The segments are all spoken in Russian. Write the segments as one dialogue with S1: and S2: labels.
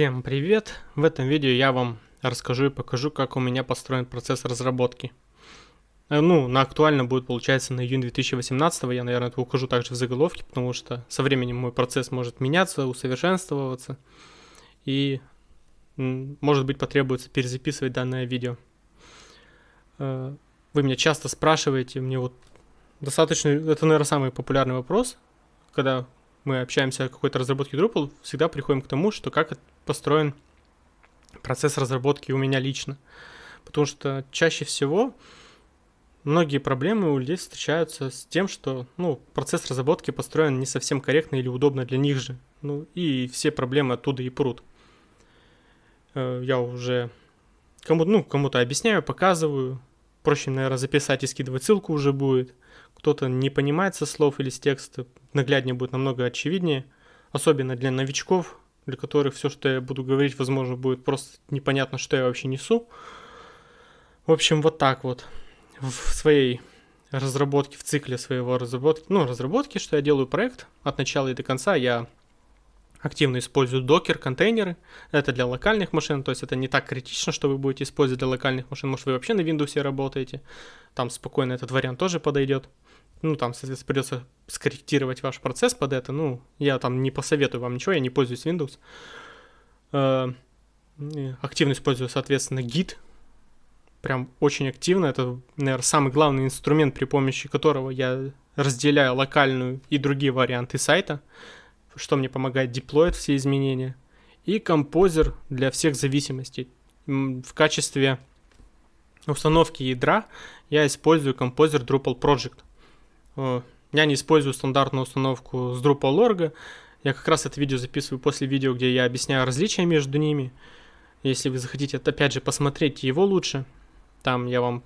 S1: Всем привет! В этом видео я вам расскажу и покажу, как у меня построен процесс разработки. Э, ну, на актуально будет, получается, на июнь 2018, я, наверное, это укажу также в заголовке, потому что со временем мой процесс может меняться, усовершенствоваться, и, может быть, потребуется перезаписывать данное видео. Э, вы меня часто спрашиваете, мне вот достаточно, это, наверное, самый популярный вопрос, когда мы общаемся о какой-то разработке Drupal, всегда приходим к тому, что как построен процесс разработки у меня лично. Потому что чаще всего многие проблемы у людей встречаются с тем, что ну, процесс разработки построен не совсем корректно или удобно для них же. Ну и все проблемы оттуда и прут. Э, я уже кому, ну, кому-то объясняю, показываю. Проще, наверное, записать и скидывать ссылку уже будет кто-то не понимает со слов или с текста, нагляднее будет намного очевиднее, особенно для новичков, для которых все, что я буду говорить, возможно, будет просто непонятно, что я вообще несу. В общем, вот так вот. В своей разработке, в цикле своего разработки, ну, разработки, что я делаю проект от начала и до конца, я активно использую докер, контейнеры. Это для локальных машин, то есть это не так критично, что вы будете использовать для локальных машин. Может, вы вообще на Windows работаете, там спокойно этот вариант тоже подойдет ну, там, соответственно, придется скорректировать ваш процесс под это. Ну, я там не посоветую вам ничего, я не пользуюсь Windows. Э, активно использую, соответственно, Git. Прям очень активно. Это, наверное, самый главный инструмент, при помощи которого я разделяю локальную и другие варианты сайта, что мне помогает деплоить все изменения. И композер для всех зависимостей. В качестве установки ядра я использую композер Drupal Project. Э, я не использую стандартную установку с Drupal.org. Я как раз это видео записываю после видео, где я объясняю различия между ними. Если вы захотите, опять же, посмотреть его лучше, там я вам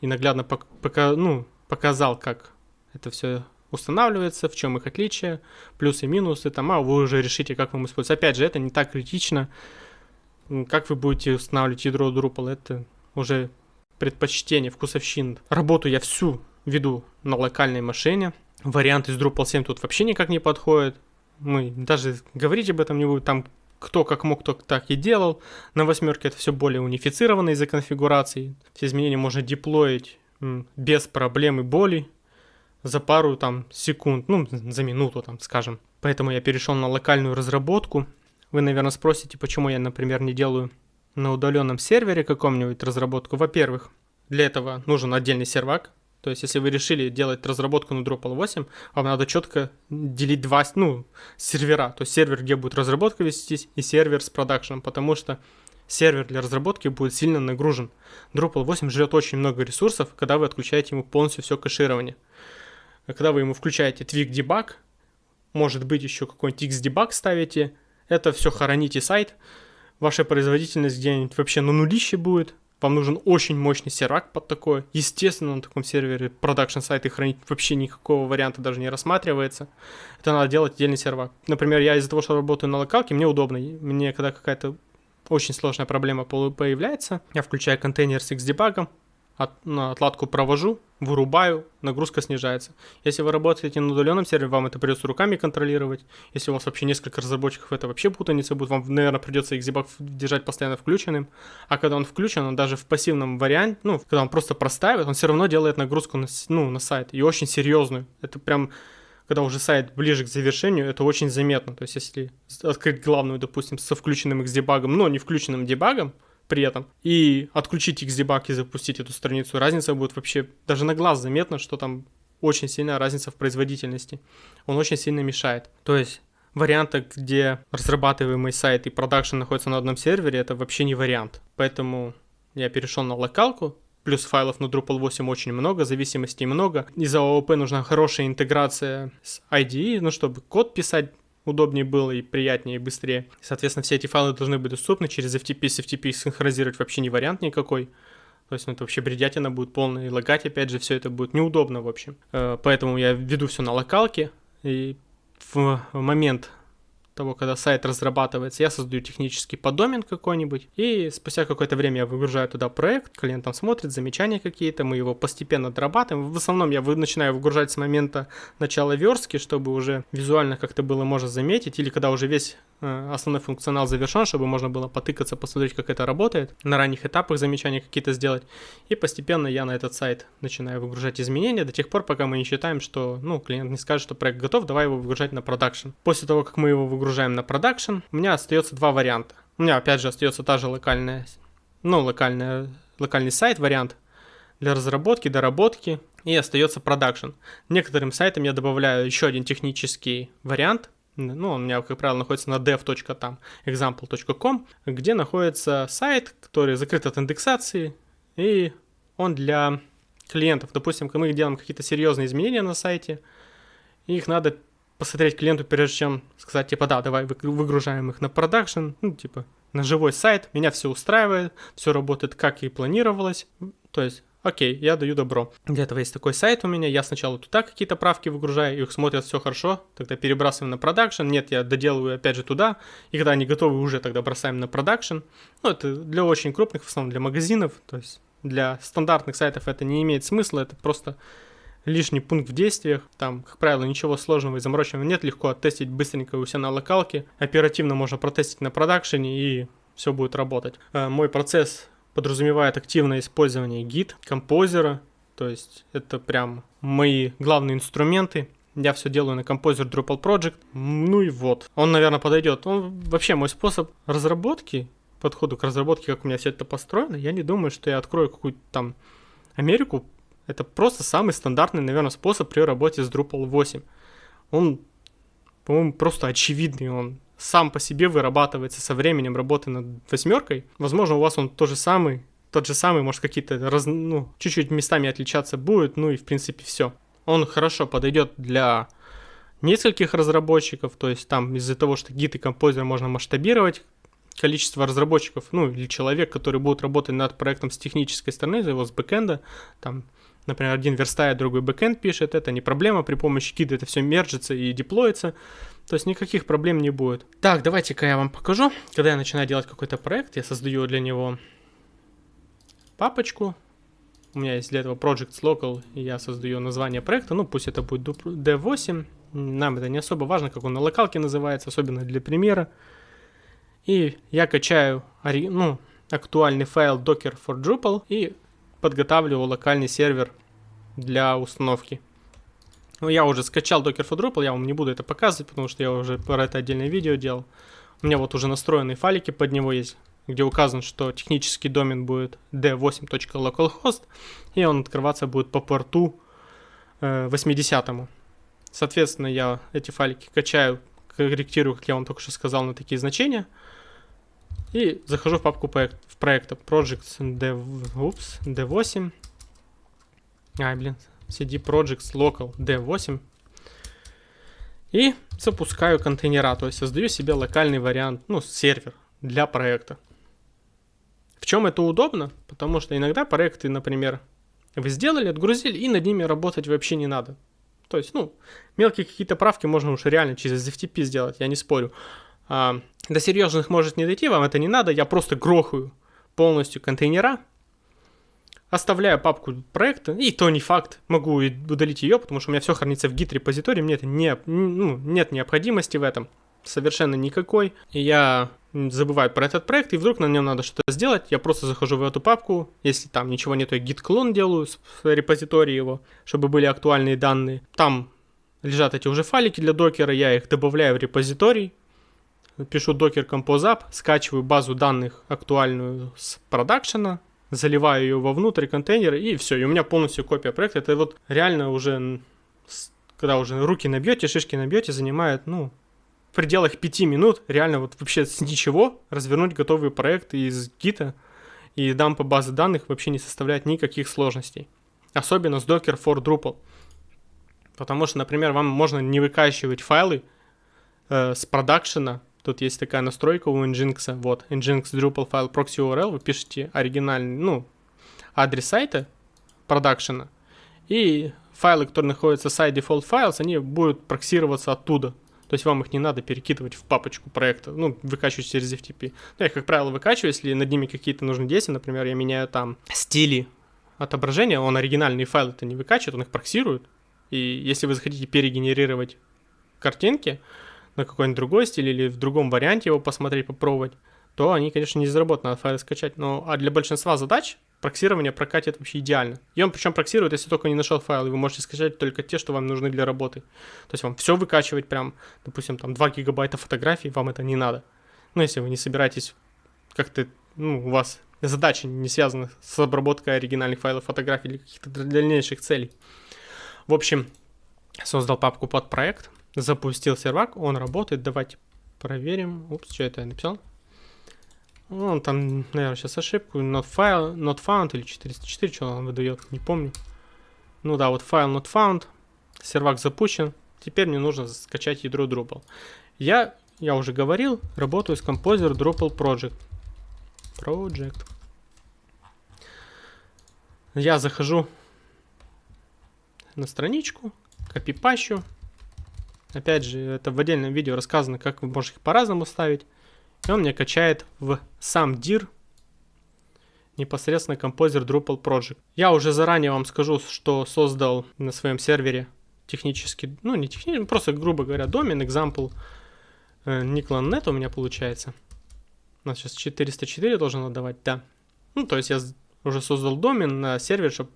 S1: и наглядно пока, ну, показал, как это все устанавливается, в чем их отличие, плюсы и минусы, там, а вы уже решите, как вам использовать. Опять же, это не так критично. Как вы будете устанавливать ядро Drupal, это уже предпочтение, вкусовщин. Работу я всю веду на локальной машине. Вариант из Drupal 7 тут вообще никак не подходит. Мы даже говорить об этом не будем. Там кто как мог, кто так и делал. На восьмерке это все более унифицировано из-за конфигурации. Все изменения можно деплоить без проблем и боли за пару там секунд, ну, за минуту там, скажем. Поэтому я перешел на локальную разработку. Вы, наверное, спросите, почему я, например, не делаю на удаленном сервере каком-нибудь разработку. Во-первых, для этого нужен отдельный сервак, то есть, если вы решили делать разработку на Drupal 8, вам надо четко делить два, ну, сервера. То есть сервер, где будет разработка вестись, и сервер с продакшеном, потому что сервер для разработки будет сильно нагружен. Drupal 8 жрет очень много ресурсов, когда вы отключаете ему полностью все кэширование. Когда вы ему включаете Twig Debug, может быть еще какой-нибудь X-Debug ставите, это все хороните сайт, ваша производительность где-нибудь вообще на нулище будет, вам нужен очень мощный сервак под такое. Естественно, на таком сервере продакшн сайты хранить вообще никакого варианта даже не рассматривается. Это надо делать отдельный сервак. Например, я из-за того, что работаю на локалке, мне удобно. Мне когда какая-то очень сложная проблема появляется, я включаю контейнер с Xdebug, от, отладку провожу, вырубаю, нагрузка снижается. Если вы работаете на удаленном сервере, вам это придется руками контролировать. Если у вас вообще несколько разработчиков, это вообще путаница будет. Вам, наверное, придется Xdebug держать постоянно включенным. А когда он включен, он даже в пассивном варианте, ну, когда он просто простаивает, он все равно делает нагрузку на, ну, на сайт. И очень серьезную. Это прям когда уже сайт ближе к завершению, это очень заметно. То есть, если открыть главную, допустим, со включенным Xdebug, но не включенным дебагом, при этом, и отключить Xdebug и запустить эту страницу, разница будет вообще, даже на глаз заметно, что там очень сильная разница в производительности. Он очень сильно мешает. То есть варианта, где разрабатываемый сайт и продакшн находятся на одном сервере, это вообще не вариант. Поэтому я перешел на локалку, плюс файлов на Drupal 8 очень много, зависимостей много. Из-за ООП нужна хорошая интеграция с IDE, ну, чтобы код писать удобнее было и приятнее, и быстрее. Соответственно, все эти файлы должны быть доступны через FTP с FTP синхронизировать вообще не вариант никакой. То есть ну, это вообще бредятина будет полная, и лагать, опять же, все это будет неудобно, в общем. Э, поэтому я веду все на локалке, и в момент того, когда сайт разрабатывается, я создаю технический поддомен какой-нибудь, и спустя какое-то время я выгружаю туда проект, клиент там смотрит, замечания какие-то, мы его постепенно дорабатываем. В основном я начинаю выгружать с момента начала верстки, чтобы уже визуально как-то было можно заметить, или когда уже весь э, основной функционал завершен, чтобы можно было потыкаться, посмотреть, как это работает, на ранних этапах замечания какие-то сделать, и постепенно я на этот сайт начинаю выгружать изменения до тех пор, пока мы не считаем, что, ну, клиент не скажет, что проект готов, давай его выгружать на production. После того, как мы его выгружаем на продакшн, у меня остается два варианта. У меня опять же остается та же локальная, ну, локальная, локальный сайт, вариант для разработки, доработки, и остается production. Некоторым сайтам я добавляю еще один технический вариант, ну, он у меня, как правило, находится на dev.example.com, где находится сайт, который закрыт от индексации, и он для клиентов. Допустим, мы делаем какие-то серьезные изменения на сайте, их надо посмотреть клиенту, прежде чем сказать, типа, да, давай выгружаем их на production, ну, типа, на живой сайт, меня все устраивает, все работает как и планировалось, то есть окей, я даю добро. Для этого есть такой сайт у меня, я сначала туда какие-то правки выгружаю, их смотрят все хорошо, тогда перебрасываем на production, нет, я доделываю опять же туда, и когда они готовы, уже тогда бросаем на production. Ну, это для очень крупных, в основном для магазинов, то есть для стандартных сайтов это не имеет смысла, это просто лишний пункт в действиях. Там, как правило, ничего сложного и замороченного нет. Легко оттестить быстренько у себя на локалке. Оперативно можно протестить на продакшене и все будет работать. Э, мой процесс подразумевает активное использование гид, композера. То есть это прям мои главные инструменты. Я все делаю на композер Drupal Project. Ну и вот. Он, наверное, подойдет. Он вообще мой способ разработки, подходу к разработке, как у меня все это построено. Я не думаю, что я открою какую-то там Америку это просто самый стандартный, наверное, способ при работе с Drupal 8. Он, по-моему, просто очевидный, он сам по себе вырабатывается со временем работы над восьмеркой. Возможно, у вас он тот же самый, тот же самый, может, какие-то раз, ну, чуть-чуть местами отличаться будет, ну и в принципе все. Он хорошо подойдет для нескольких разработчиков, то есть там из-за того, что гид и композер можно масштабировать количество разработчиков, ну или человек, который будет работать над проектом с технической стороны, его с бэкэнда, там например, один верстает, другой бэкэнд пишет, это не проблема, при помощи кида это все мержится и деплоится, то есть никаких проблем не будет. Так, давайте-ка я вам покажу, когда я начинаю делать какой-то проект, я создаю для него папочку, у меня есть для этого Projects Local, и я создаю название проекта, ну пусть это будет D8, нам это не особо важно, как он на локалке называется, особенно для примера. И я качаю ну, актуальный файл docker for Drupal и подготавливаю локальный сервер для установки. Ну, я уже скачал Docker for Drupal, я вам не буду это показывать, потому что я уже про это отдельное видео делал. У меня вот уже настроенные файлики под него есть, где указано, что технический домен будет d8.localhost, и он открываться будет по порту э, 80. Соответственно, я эти файлики качаю, корректирую, как я вам только что сказал, на такие значения – и захожу в папку проект, в проекта Projects Dev, ups, D8. Ай, блин, CD Projects Local D8. И запускаю контейнера, то есть создаю себе локальный вариант, ну, сервер для проекта. В чем это удобно? Потому что иногда проекты, например, вы сделали, отгрузили, и над ними работать вообще не надо. То есть, ну, мелкие какие-то правки можно уже реально через FTP сделать, я не спорю. А, до серьезных может не дойти, вам это не надо, я просто грохаю полностью контейнера, оставляю папку проекта, и то не факт, могу удалить ее, потому что у меня все хранится в git репозитории, мне это не, ну, нет необходимости в этом, совершенно никакой. И я забываю про этот проект, и вдруг на нем надо что-то сделать, я просто захожу в эту папку, если там ничего нет, я git клон делаю с репозитории его, чтобы были актуальные данные. Там лежат эти уже файлики для докера, я их добавляю в репозиторий, пишу docker compose app, скачиваю базу данных актуальную с продакшена, заливаю ее вовнутрь контейнера и все, и у меня полностью копия проекта. Это вот реально уже, когда уже руки набьете, шишки набьете, занимает, ну, в пределах 5 минут реально вот вообще с ничего развернуть готовый проект из гита и дампа базы данных вообще не составляет никаких сложностей. Особенно с Docker for Drupal. Потому что, например, вам можно не выкачивать файлы э, с продакшена Тут есть такая настройка у Nginx. Вот, Nginx Drupal file proxy URL. Вы пишете оригинальный, ну, адрес сайта продакшена. И файлы, которые находятся side default files, они будут проксироваться оттуда. То есть вам их не надо перекидывать в папочку проекта, ну, выкачивать через FTP. Ну, я, как правило, выкачиваю, если над ними какие-то нужны действия, например, я меняю там стили отображения, он оригинальные файлы это не выкачивает, он их проксирует. И если вы захотите перегенерировать картинки на какой-нибудь другой стиль или в другом варианте его посмотреть, попробовать, то они, конечно, не заработают, надо файлы скачать. Но а для большинства задач проксирование прокатит вообще идеально. И он причем проксирует, если только не нашел файл, и вы можете скачать только те, что вам нужны для работы. То есть вам все выкачивать прям, допустим, там 2 гигабайта фотографий, вам это не надо. Ну, если вы не собираетесь как-то, ну, у вас задача не связана с обработкой оригинальных файлов фотографий или каких-то дальнейших целей. В общем, создал папку под проект, запустил сервак, он работает, давайте проверим. Упс, что это я написал? Ну, он там, наверное, сейчас ошибку. Not file, not found или 404, что он выдает, не помню. Ну да, вот файл not found. Сервак запущен. Теперь мне нужно скачать ядро Drupal. Я, я уже говорил, работаю с Composer Drupal Project. Project. Я захожу на страничку, копипащу. Опять же, это в отдельном видео рассказано, как вы можете их по-разному ставить. И он мне качает в сам dir непосредственно композер Drupal Project. Я уже заранее вам скажу, что создал на своем сервере технически, ну не технически, просто грубо говоря, домен, example э, Niklan.net у меня получается. У нас сейчас 404 должен отдавать, да. Ну, то есть я уже создал домен на сервер, чтобы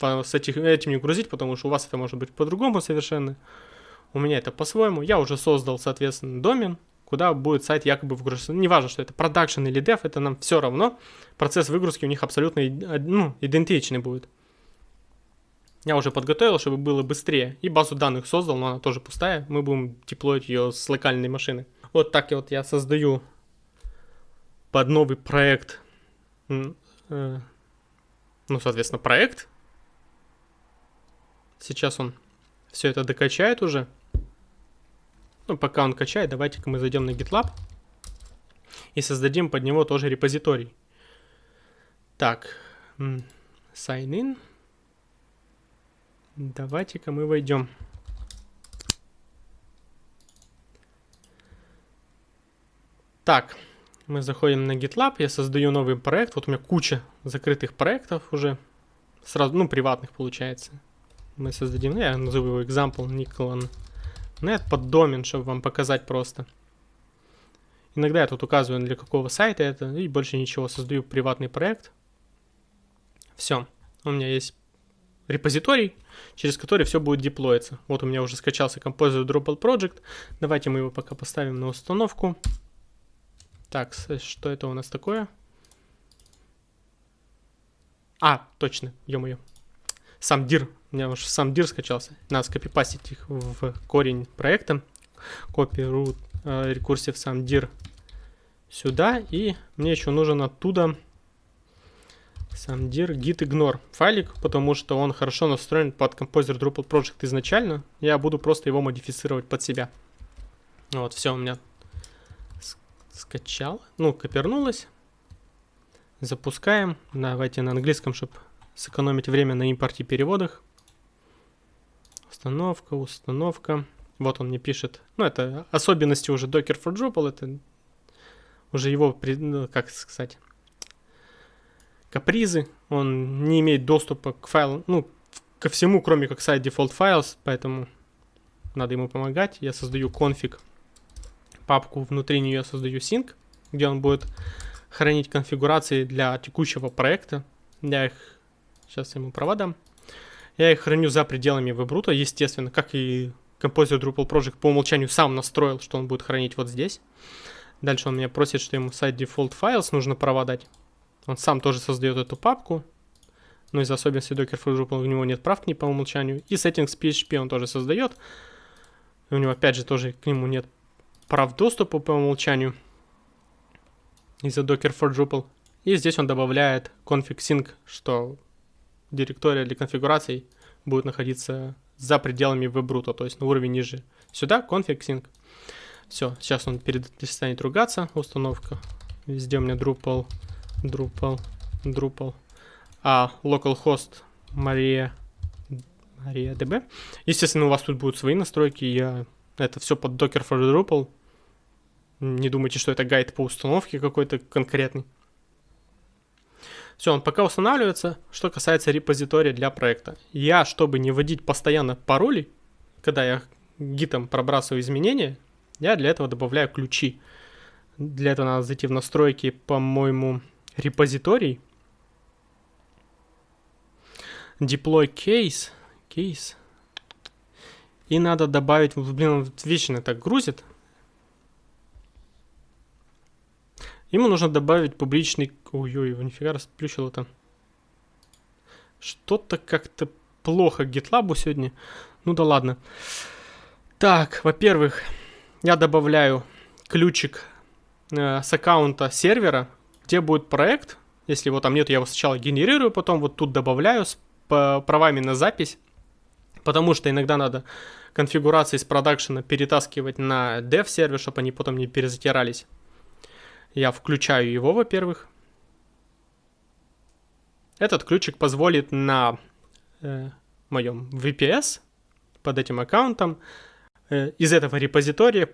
S1: с этим не грузить, потому что у вас это может быть по-другому совершенно. У меня это по-своему. Я уже создал, соответственно, домен, куда будет сайт якобы выгружаться. Ну, неважно, что это продакшн или дев, это нам все равно. Процесс выгрузки у них абсолютно ну, идентичный будет. Я уже подготовил, чтобы было быстрее. И базу данных создал, но она тоже пустая. Мы будем деплоить ее с локальной машины. Вот так вот я создаю под новый проект. Э, ну, соответственно, проект. Сейчас он все это докачает уже. Ну, пока он качает, давайте-ка мы зайдем на GitLab и создадим под него тоже репозиторий. Так, sign in. Давайте-ка мы войдем. Так, мы заходим на GitLab, я создаю новый проект. Вот у меня куча закрытых проектов уже. Сразу, ну, приватных получается. Мы создадим, я назову его example Николан Нет под домен, чтобы вам показать просто. Иногда я тут указываю, для какого сайта это, и больше ничего. Создаю приватный проект. Все. У меня есть репозиторий, через который все будет деплоиться. Вот у меня уже скачался Composer Drupal Project. Давайте мы его пока поставим на установку. Так, что это у нас такое? А, точно, ё-моё. Сам dir у меня уже сам дир скачался. Надо скопипастить их в корень проекта. Copy root э, рекурсив сам dir сюда. И мне еще нужен оттуда сам dir git ignore файлик, потому что он хорошо настроен под Composer Drupal Project изначально. Я буду просто его модифицировать под себя. Вот, все у меня скачал. Ну, копернулось. Запускаем. Давайте на английском, чтобы сэкономить время на импорте переводах. Установка, установка. Вот он мне пишет. Ну, это особенности уже Docker for Drupal. Это уже его, ну, как сказать, капризы. Он не имеет доступа к файлам, ну, ко всему, кроме как сайт default files, поэтому надо ему помогать. Я создаю конфиг, папку, внутри нее создаю sync, где он будет хранить конфигурации для текущего проекта. Я их сейчас ему проводам. Я их храню за пределами вебрута, естественно, как и Composer Drupal Project по умолчанию сам настроил, что он будет хранить вот здесь. Дальше он меня просит, что ему сайт default files нужно проводать. Он сам тоже создает эту папку. Но из особенностей Docker for Drupal у него нет прав к ней по умолчанию. И settings PHP он тоже создает. У него опять же тоже к нему нет прав доступа по умолчанию. Из-за Docker for Drupal. И здесь он добавляет config sync, что директория для конфигураций будет находиться за пределами вебрута, то есть на уровень ниже. Сюда config. Все, сейчас он перестанет ругаться, установка. Везде у меня Drupal, Drupal, Drupal. А localhost Maria, Maria DB. Естественно, у вас тут будут свои настройки. Я Это все под Docker for Drupal. Не думайте, что это гайд по установке какой-то конкретный. Все, он пока устанавливается. Что касается репозитория для проекта. Я, чтобы не вводить постоянно пароли, когда я гитом пробрасываю изменения, я для этого добавляю ключи. Для этого надо зайти в настройки, по-моему, репозиторий. Deploy case. Case. И надо добавить, блин, он вечно так грузит. Ему нужно добавить публичный... Ой-ой, нифига расплющил это. Что-то как-то плохо GitLab сегодня. Ну да ладно. Так, во-первых, я добавляю ключик э, с аккаунта сервера, где будет проект. Если его там нет, я его сначала генерирую, потом вот тут добавляю с правами на запись. Потому что иногда надо конфигурации из продакшена перетаскивать на dev сервер, чтобы они потом не перезатирались. Я включаю его, во-первых. Этот ключик позволит на э, моем VPS под этим аккаунтом э, из этого репозитория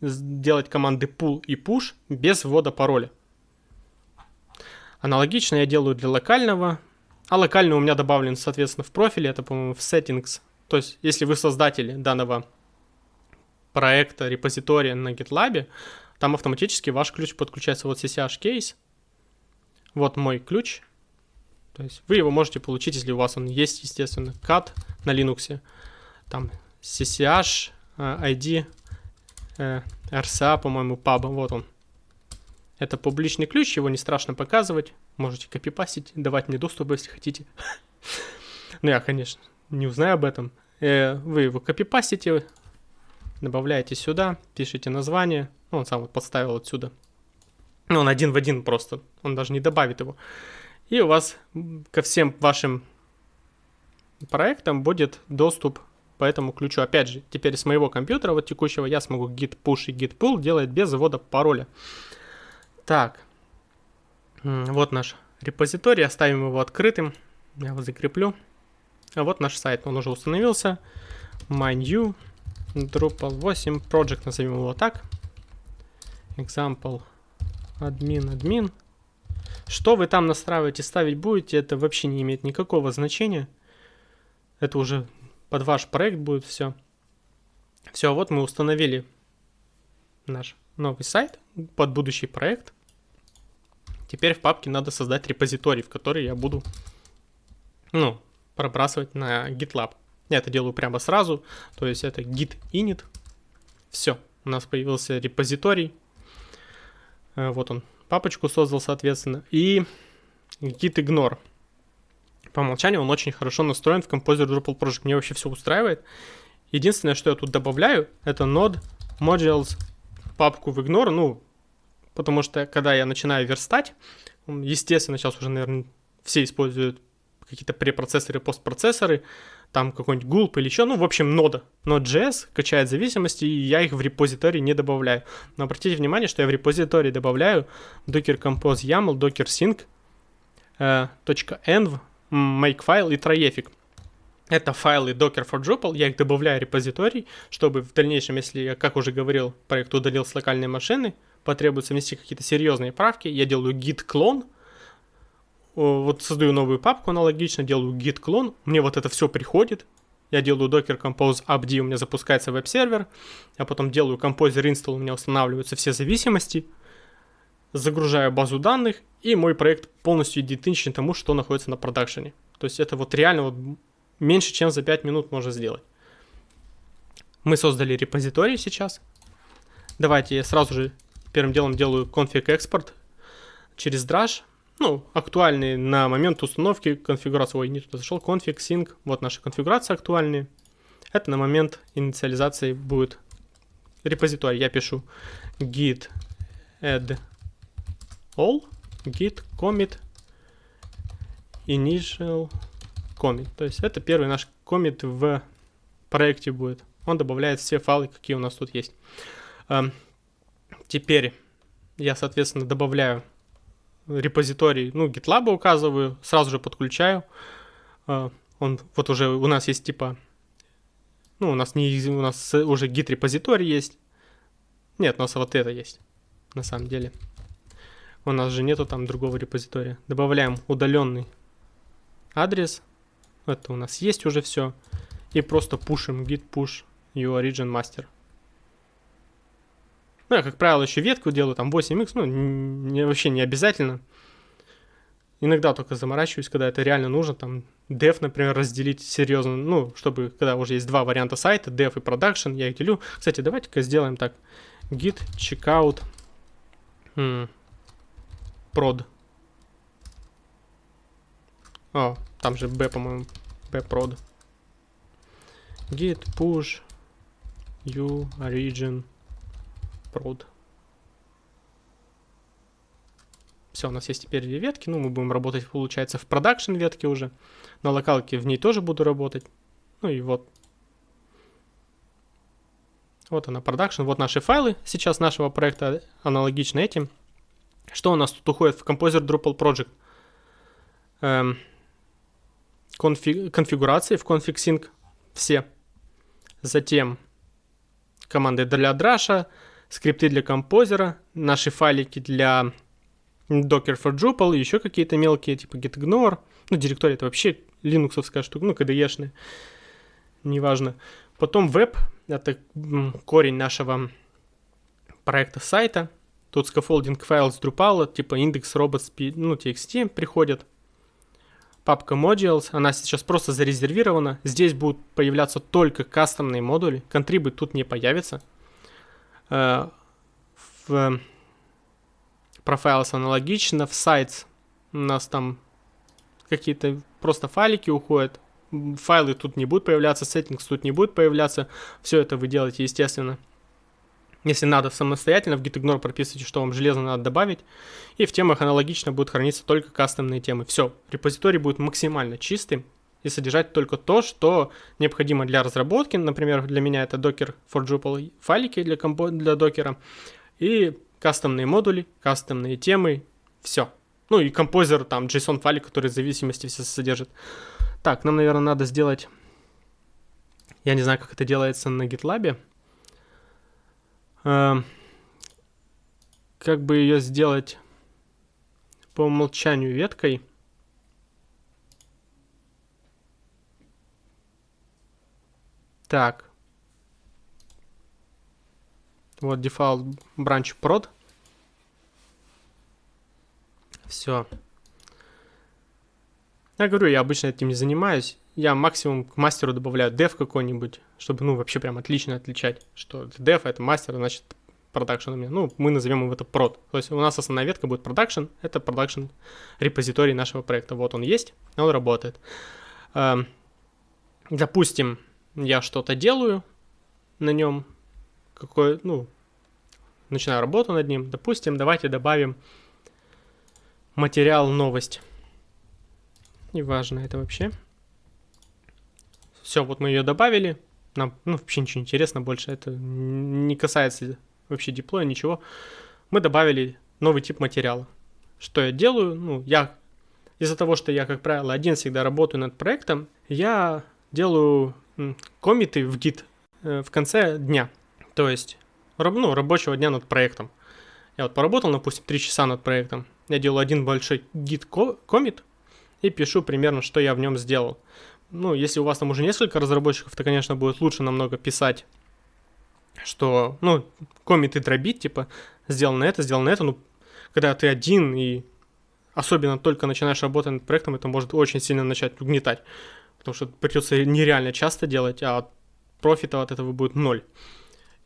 S1: сделать команды pull и push без ввода пароля. Аналогично я делаю для локального, а локальный у меня добавлен, соответственно, в профиле, это, по-моему, в settings. То есть, если вы создатели данного проекта, репозитория на GitLab, там автоматически ваш ключ подключается вот CCH кейс. Вот мой ключ. То есть вы его можете получить, если у вас он есть, естественно, CAT на Linux. Там CCH, ID, RSA, по-моему, pub, вот он. Это публичный ключ, его не страшно показывать. Можете копипастить, давать мне доступ, если хотите. Ну, я, конечно, не узнаю об этом. Э, вы его копипастите, добавляете сюда, пишите название, ну, он сам вот подставил отсюда. Ну, он один в один просто, он даже не добавит его. И у вас ко всем вашим проектам будет доступ по этому ключу. Опять же, теперь с моего компьютера, вот текущего, я смогу git push и git pull делать без ввода пароля. Так, вот наш репозиторий, оставим его открытым. Я его закреплю. А вот наш сайт, он уже установился. My new Drupal 8 project, назовем его так. Example admin, admin. Что вы там настраиваете, ставить будете, это вообще не имеет никакого значения. Это уже под ваш проект будет все. Все, вот мы установили наш новый сайт под будущий проект. Теперь в папке надо создать репозиторий, в который я буду, ну, пробрасывать на GitLab. Я это делаю прямо сразу, то есть это git init. Все, у нас появился репозиторий. Э, вот он, папочку создал, соответственно. И git ignore. По умолчанию он очень хорошо настроен в Composer Drupal Project. Мне вообще все устраивает. Единственное, что я тут добавляю, это node modules папку в ignore. Ну, потому что когда я начинаю верстать, естественно, сейчас уже, наверное, все используют какие-то препроцессоры, постпроцессоры, там какой-нибудь gulp или еще, ну, в общем, нода. Node.js качает зависимости, и я их в репозитории не добавляю. Но обратите внимание, что я в репозитории добавляю docker compose YAML, docker sync, э, .env, makefile и tryeffic. Это файлы Docker for Drupal, я их добавляю в репозиторий, чтобы в дальнейшем, если я, как уже говорил, проект удалил с локальной машины, потребуется внести какие-то серьезные правки, я делаю git клон, вот создаю новую папку аналогично, делаю git клон, мне вот это все приходит, я делаю docker compose upd, у меня запускается веб-сервер, я потом делаю composer install, у меня устанавливаются все зависимости, загружаю базу данных, и мой проект полностью идентичен тому, что находится на продакшене. То есть это вот реально вот меньше, чем за 5 минут можно сделать. Мы создали репозиторий сейчас. Давайте я сразу же первым делом делаю config экспорт через Drush. Ну, актуальный на момент установки конфигурации. Ой, не туда зашел. Config, sync. Вот наши конфигурации актуальные. Это на момент инициализации будет репозиторий. Я пишу git add all, git commit initial commit. То есть это первый наш комит в проекте будет. Он добавляет все файлы, какие у нас тут есть. Эм, теперь я, соответственно, добавляю репозиторий, ну, GitLab указываю, сразу же подключаю. Э, он вот уже у нас есть типа Ну, у нас, не, у нас уже git репозиторий есть. Нет, у нас вот это есть, на самом деле. У нас же нету там другого репозитория. Добавляем удаленный адрес. Это у нас есть уже все. И просто пушим git push your origin master. Ну, я, как правило, еще ветку делаю, там 8x, ну, не, вообще не обязательно. Иногда только заморачиваюсь, когда это реально нужно, там, dev, например, разделить серьезно, ну, чтобы, когда уже есть два варианта сайта, dev и production, я их делю. Кстати, давайте-ка сделаем так. git checkout hmm, prod. О, там же b, по-моему, b prod. git push u origin prod. Все, у нас есть теперь две ветки, ну, мы будем работать, получается, в продакшн ветке уже. На локалке в ней тоже буду работать. Ну и вот. Вот она, продакшн. Вот наши файлы сейчас нашего проекта аналогично этим. Что у нас тут уходит в Composer Drupal Project? Эм, конфиг, конфигурации в config sync все. Затем команды для драша, скрипты для композера, наши файлики для Docker for Drupal, еще какие-то мелкие, типа gitignore. Ну, директория это вообще линуксовская штука, ну, KDE-шная, неважно. Потом веб, это корень нашего проекта сайта. Тут scaffolding файл с Drupal, типа индекс robots, ну, txt приходит. Папка modules, она сейчас просто зарезервирована. Здесь будут появляться только кастомные модули. Контрибы тут не появится. Э, в Profiles аналогично. В Sites у нас там какие-то просто файлики уходят. Файлы тут не будут появляться, settings тут не будет появляться. Все это вы делаете, естественно. Если надо самостоятельно, в gitignore прописывайте, что вам железно надо добавить. И в темах аналогично будут храниться только кастомные темы. Все, репозиторий будет максимально чистым и содержать только то, что необходимо для разработки. Например, для меня это Docker for Drupal файлики для, компо- для докера. И кастомные модули, кастомные темы, все. Ну и композер, там, JSON файлик, который в зависимости все содержит. Так, нам, наверное, надо сделать... Я не знаю, как это делается на GitLab. Э, как бы ее сделать по умолчанию веткой. Так. Вот default branch prod. Все. Я говорю, я обычно этим не занимаюсь. Я максимум к мастеру добавляю dev какой-нибудь, чтобы, ну, вообще прям отлично отличать, что dev это мастер, значит, продакшн у меня. Ну, мы назовем его это prod. То есть у нас основная ветка будет production, это production репозиторий нашего проекта. Вот он есть, он работает. Эм, допустим, я что-то делаю на нем, какой, ну, начинаю работу над ним. Допустим, давайте добавим материал новость. Неважно это вообще. Все, вот мы ее добавили. Нам ну, вообще ничего интересно больше. Это не касается вообще диплоя, ничего. Мы добавили новый тип материала. Что я делаю? Ну, я из-за того, что я, как правило, один всегда работаю над проектом, я делаю комиты в Git э, в конце дня. То есть, ну, рабочего дня над проектом. Я вот поработал, допустим, 3 часа над проектом. Я делаю один большой git комит и пишу примерно, что я в нем сделал. Ну, если у вас там уже несколько разработчиков, то, конечно, будет лучше намного писать, что, ну, комиты дробить, типа, сделано это, сделано это, ну, когда ты один и особенно только начинаешь работать над проектом, это может очень сильно начать угнетать, потому что придется нереально часто делать, а профита от этого будет ноль.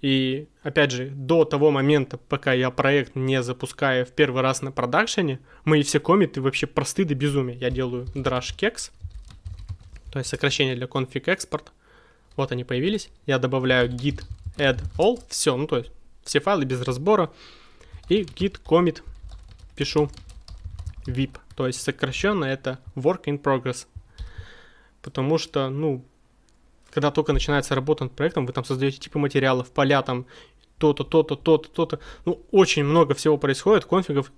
S1: И опять же, до того момента, пока я проект не запускаю в первый раз на продакшене, мои все комиты вообще просты до безумия. Я делаю drash kex, то есть сокращение для config export. Вот они появились. Я добавляю git add all, все, ну то есть все файлы без разбора. И git commit пишу vip, то есть сокращенно это work in progress. Потому что, ну, когда только начинается работа над проектом, вы там создаете типы материалов, поля там, то-то, то-то, то-то, то-то. Ну, очень много всего происходит, конфигов.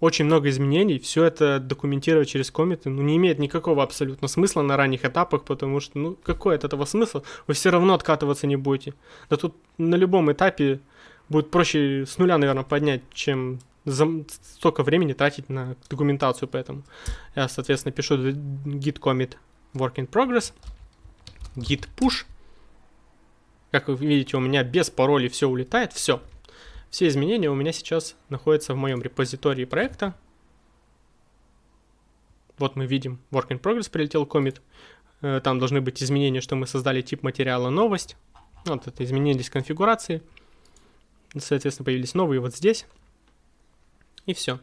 S1: очень много изменений, все это документировать через комменты, ну, не имеет никакого абсолютно смысла на ранних этапах, потому что, ну, какой от этого смысл? Вы все равно откатываться не будете. Да тут на любом этапе будет проще с нуля, наверное, поднять, чем за столько времени тратить на документацию, поэтому я, соответственно, пишу git commit work in progress, git push, как вы видите, у меня без паролей все улетает, все. Все изменения у меня сейчас находятся в моем репозитории проекта. Вот мы видим, work in progress прилетел комит. Э, там должны быть изменения, что мы создали тип материала новость. Вот это изменились конфигурации. Соответственно, появились новые вот здесь. И все.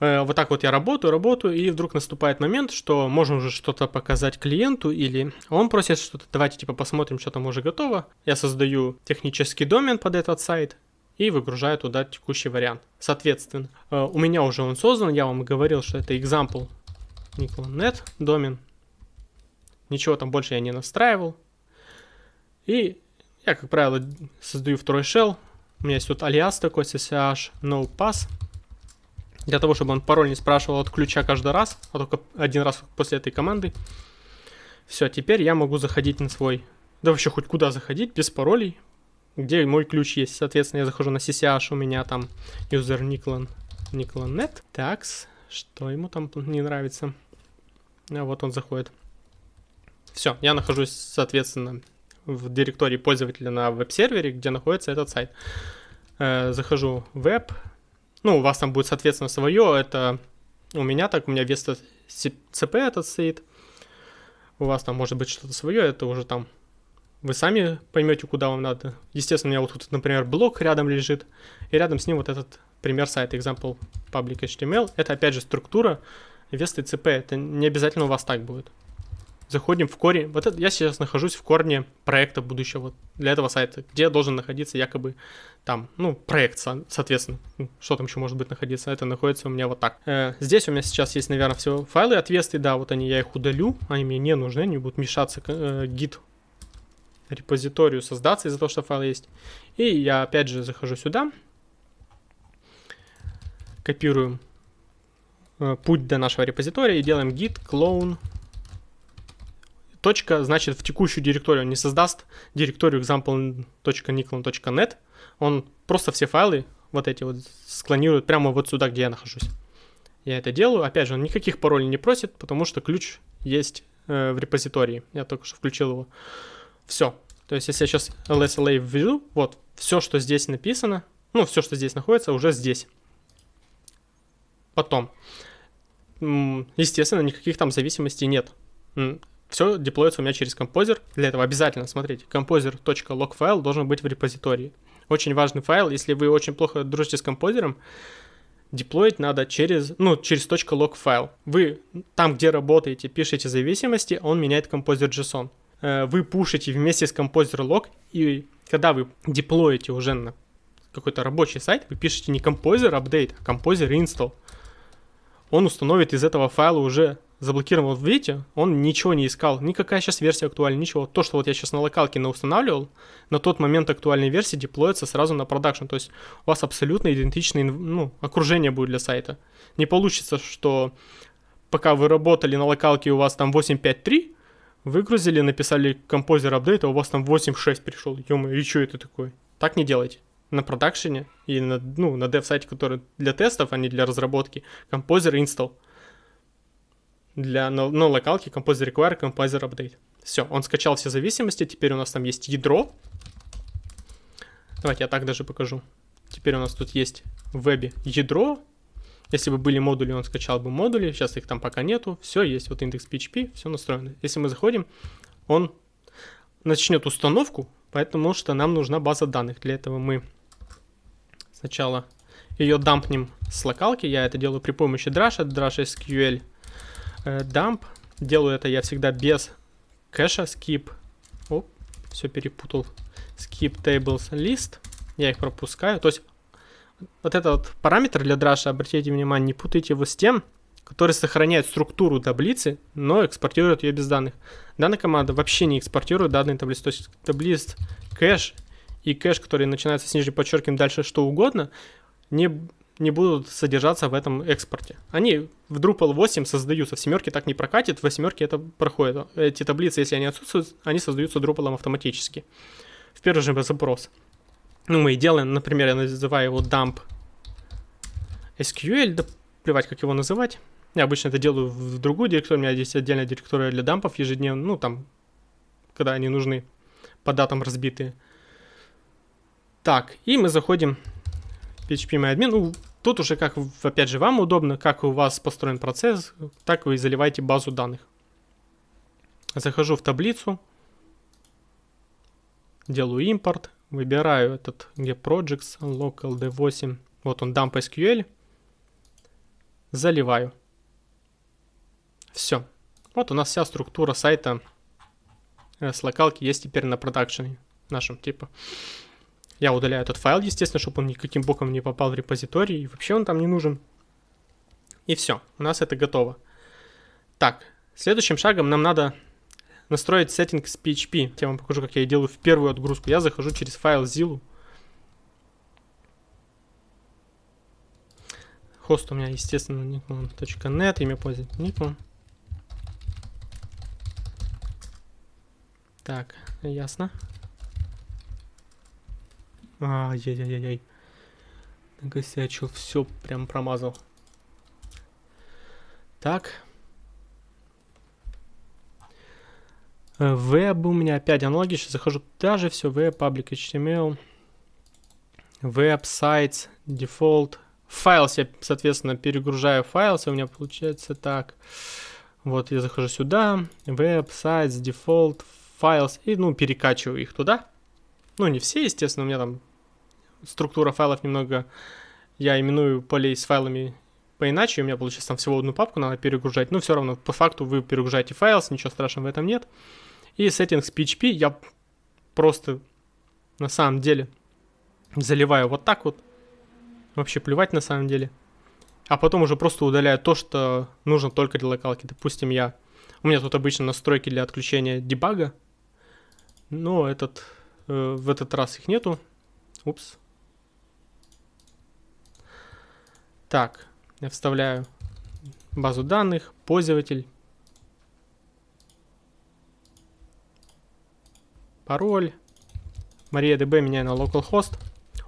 S1: Э, вот так вот я работаю, работаю, и вдруг наступает момент, что можно уже что-то показать клиенту, или он просит что-то, давайте типа посмотрим, что там уже готово. Я создаю технический домен под этот сайт, и выгружаю туда текущий вариант. Соответственно, э, у меня уже он создан, я вам говорил, что это example Nickel.net домен. Ничего там больше я не настраивал. И я, как правило, создаю второй shell. У меня есть тут алиас такой, ssh no pass. Для того, чтобы он пароль не спрашивал от ключа каждый раз, а только один раз после этой команды. Все, теперь я могу заходить на свой... Да вообще хоть куда заходить, без паролей где мой ключ есть. Соответственно, я захожу на CCH, у меня там user Niklan, Niklan.net. Такс, что ему там не нравится? А вот он заходит. Все, я нахожусь, соответственно, в директории пользователя на веб-сервере, где находится этот сайт. Э, захожу в веб. Ну, у вас там будет, соответственно, свое. Это у меня так, у меня вместо CP этот стоит. У вас там может быть что-то свое, это уже там вы сами поймете, куда вам надо. Естественно, у меня вот тут, например, блок рядом лежит, и рядом с ним вот этот пример сайта example public HTML. Это, опять же, структура вест и CP. Это не обязательно у вас так будет. Заходим в корень. Вот это, я сейчас нахожусь в корне проекта будущего для этого сайта, где должен находиться якобы там, ну, проект, соответственно. Ну, что там еще может быть находиться? Это находится у меня вот так. Э, здесь у меня сейчас есть, наверное, все файлы отвесты, да, вот они, я их удалю, они мне не нужны, они будут мешаться э, гид репозиторию создаться из-за того, что файл есть. И я опять же захожу сюда, копируем э, путь до нашего репозитория и делаем git clone. Точка, значит, в текущую директорию он не создаст директорию example.niclon.net. Он просто все файлы вот эти вот склонирует прямо вот сюда, где я нахожусь. Я это делаю. Опять же, он никаких паролей не просит, потому что ключ есть э, в репозитории. Я только что включил его. Все. То есть, если я сейчас LSLA введу, вот, все, что здесь написано, ну, все, что здесь находится, уже здесь. Потом. Естественно, никаких там зависимостей нет. Все деплоится у меня через композер. Для этого обязательно, смотрите, composer.log файл должен быть в репозитории. Очень важный файл, если вы очень плохо дружите с композером, деплоить надо через, ну, через .log файл. Вы там, где работаете, пишете зависимости, он меняет композер JSON. Э, вы пушите вместе с Composer Log, и когда вы деплоите уже на какой-то рабочий сайт, вы пишете не Composer Update, а Composer Install. Он установит из этого файла уже заблокирован. Вот видите, он ничего не искал, никакая сейчас версия актуальна, ничего. То, что вот я сейчас на локалке устанавливал, на тот момент актуальной версии деплоится сразу на продакшн. То есть у вас абсолютно идентичное ну, окружение будет для сайта. Не получится, что пока вы работали на локалке, у вас там 8.5.3, Выгрузили, написали композер апдейт, а у вас там 8.6 пришел. ё и что это такое? Так не делайте. На продакшене и на, ну, на дев-сайте, который для тестов, а не для разработки, композер install. Для, на, на локалке композер require, композер update. Все, он скачал все зависимости, теперь у нас там есть ядро. Давайте я так даже покажу. Теперь у нас тут есть в вебе ядро, если бы были модули, он скачал бы модули, сейчас их там пока нету, все есть, вот индекс PHP, все настроено. Если мы заходим, он начнет установку, потому что нам нужна база данных. Для этого мы сначала ее дампнем с локалки, я это делаю при помощи Drush, Drush SQL э, dump. Делаю это я всегда без кэша, skip, оп, все перепутал, skip tables list, я их пропускаю, то есть вот этот параметр для драша, обратите внимание, не путайте его с тем, который сохраняет структуру таблицы, но экспортирует ее без данных. Данная команда вообще не экспортирует данные таблицы. То есть таблиц кэш и кэш, который начинается с нижним подчеркиванием дальше что угодно, не, не будут содержаться в этом экспорте. Они в Drupal 8 создаются, в семерке так не прокатит, в восьмерке это проходит. Эти таблицы, если они отсутствуют, они создаются Drupal автоматически. В первый же запрос. Ну, мы и делаем, например, я называю его dump SQL, да плевать, как его называть. Я обычно это делаю в другую директорию, у меня здесь отдельная директория для дампов ежедневно, ну, там, когда они нужны, по датам разбитые. Так, и мы заходим PHP Ну, тут уже как, опять же, вам удобно, как у вас построен процесс, так вы заливаете базу данных. Захожу в таблицу, делаю импорт, выбираю этот get projects, local d8, вот он dump SQL, заливаю. Все. Вот у нас вся структура сайта э, с локалки есть теперь на продакшене нашем, типа. Я удаляю этот файл, естественно, чтобы он никаким боком не попал в репозиторий, и вообще он там не нужен. И все, у нас это готово. Так, следующим шагом нам надо настроить сеттинг с PHP. Я вам покажу, как я делаю в первую отгрузку. Я захожу через файл Zillow. Хост у меня, естественно, nickman.net, имя пользователя nickman. Так, ясно. Ай-яй-яй-яй. Накосячил, все прям промазал. Так. Веб у меня опять аналогично. Захожу даже все. Web, public HTML. Web, sites, default. Файл я, соответственно, перегружаю файл. У меня получается так. Вот я захожу сюда. Web, sites, default, files и, ну, перекачиваю их туда. Ну, не все, естественно, у меня там структура файлов немного, я именую полей с файлами поиначе, у меня получается там всего одну папку надо перегружать, но все равно по факту вы перегружаете файл, ничего страшного в этом нет. И settings PHP я просто на самом деле заливаю вот так вот, вообще плевать на самом деле. А потом уже просто удаляю то, что нужно только для локалки. Допустим, я... У меня тут обычно настройки для отключения дебага, но этот, э, в этот раз их нету. Упс. Так, я вставляю базу данных, пользователь, пароль, MariaDB меняю на localhost.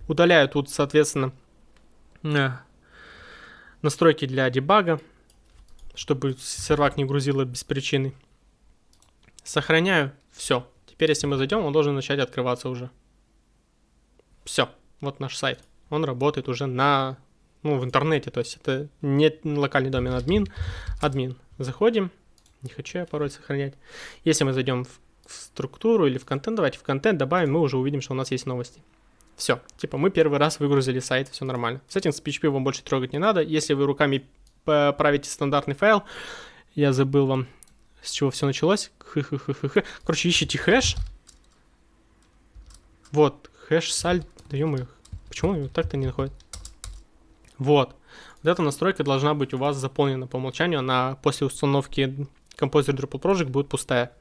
S1: Удаляю тут, соответственно, э, настройки для дебага, чтобы сервак не грузило без причины. Сохраняю, все. Теперь, если мы зайдем, он должен начать открываться уже. Все, вот наш сайт. Он работает уже на, ну, в интернете, то есть это не локальный домен админ, админ. Заходим, не хочу я пароль сохранять. Если мы зайдем в, в структуру или в контент, давайте в контент добавим, мы уже увидим, что у нас есть новости. Все, типа мы первый раз выгрузили сайт, все нормально. С этим с PHP вам больше трогать не надо. Если вы руками правите стандартный файл, я забыл вам с чего все началось. Короче, ищите хэш. Вот, хэш саль. Да ё почему его так-то не находит? Вот. Вот эта настройка должна быть у вас заполнена по умолчанию. Она после установки Composer Drupal Project будет пустая.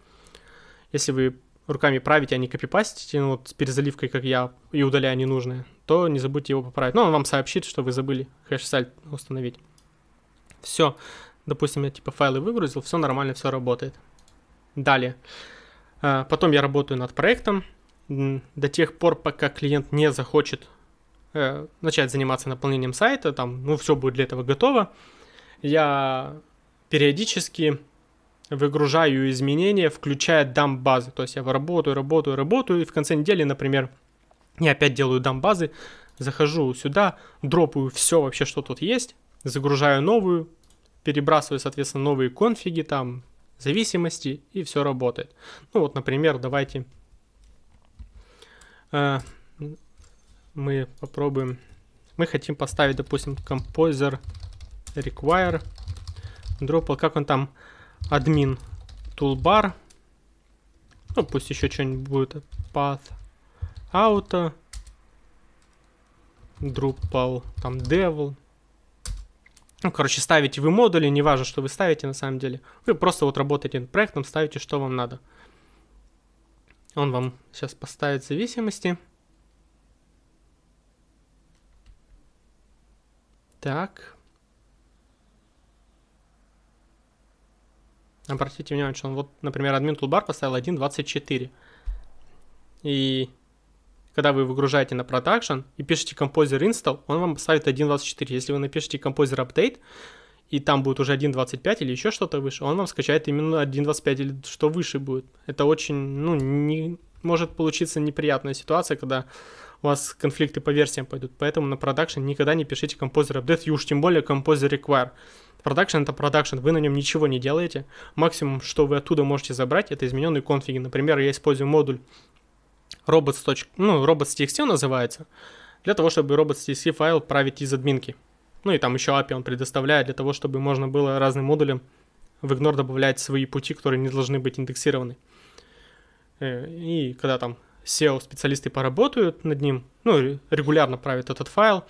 S1: Если вы руками правите, а не копипастите, ну, вот с перезаливкой, как я, и удаляя ненужное, то не забудьте его поправить. Ну, он вам сообщит, что вы забыли хэш-саль установить. Все. Допустим, я типа файлы выгрузил, все нормально, все работает. Далее. А, потом я работаю над проектом до тех пор, пока клиент не захочет э, начать заниматься наполнением сайта, там, ну, все будет для этого готово. Я периодически выгружаю изменения, включая дамп базы. То есть я работаю, работаю, работаю, и в конце недели, например, я опять делаю дамп базы, захожу сюда, дропаю все вообще, что тут есть, загружаю новую, перебрасываю, соответственно, новые конфиги, там, зависимости, и все работает. Ну вот, например, давайте э, мы попробуем, мы хотим поставить, допустим, Composer Require Drupal, как он там, админ toolbar, ну пусть еще что-нибудь будет, path auto, Drupal, там devil, ну, короче, ставите вы модули, не важно, что вы ставите на самом деле. Вы просто вот работаете над проектом, ставите, что вам надо. Он вам сейчас поставит зависимости. Так. Обратите внимание, что он вот, например, админ toolbar поставил 1.24. И когда вы выгружаете на продакшн и пишете Composer install, он вам ставит 1.24. Если вы напишете Composer update, и там будет уже 1.25 или еще что-то выше, он вам скачает именно 1.25 или что выше будет. Это очень, ну, не, может получиться неприятная ситуация, когда у вас конфликты по версиям пойдут. Поэтому на продакшн никогда не пишите Composer update, и уж тем более Composer require. Production это production, вы на нем ничего не делаете. Максимум, что вы оттуда можете забрать, это измененные конфиги. Например, я использую модуль robots. Ну, robots.txt он называется, для того, чтобы robots.txt файл править из админки. Ну и там еще API он предоставляет для того, чтобы можно было разным модулям в Ignore добавлять свои пути, которые не должны быть индексированы. Э, и когда там SEO-специалисты поработают над ним, ну, регулярно правят этот файл,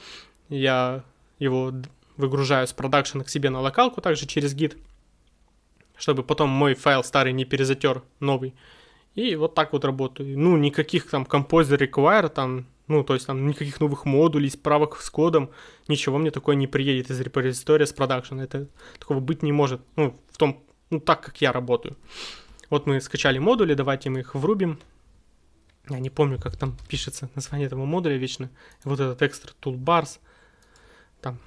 S1: я его выгружаю с продакшена к себе на локалку также через гид, чтобы потом мой файл старый не перезатер новый. И вот так вот работаю. Ну, никаких там Composer Require, там, ну, то есть там никаких новых модулей, справок с кодом, ничего мне такое не приедет из репозитория с продакшена. Это такого быть не может. Ну, в том, ну, так как я работаю. Вот мы скачали модули, давайте мы их врубим. Я не помню, как там пишется название этого модуля вечно. Вот этот экстра toolbars. Там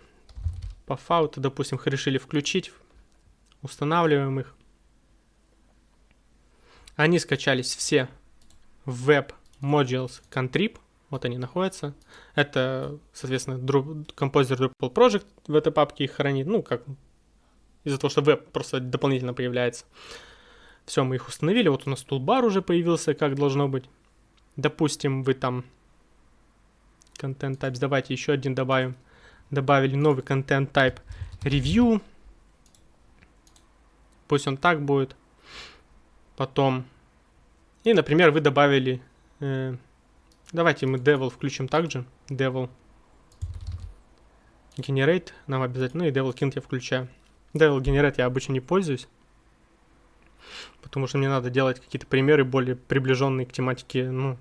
S1: по фауту, допустим, решили включить. Устанавливаем их. Они скачались все в Web Modules Contrib. Вот они находятся. Это, соответственно, композитор Drupal Project в этой папке их хранит. Ну, как из-за того, что веб просто дополнительно появляется. Все, мы их установили. Вот у нас тулбар уже появился, как должно быть. Допустим, вы там content types. Давайте еще один добавим. Добавили новый content type review. Пусть он так будет. Потом. И, например, вы добавили... Э, давайте мы devil включим также. Devil. Generate нам обязательно. Ну и devil kint я включаю. Devil generate я обычно не пользуюсь. Потому что мне надо делать какие-то примеры более приближенные к тематике, ну,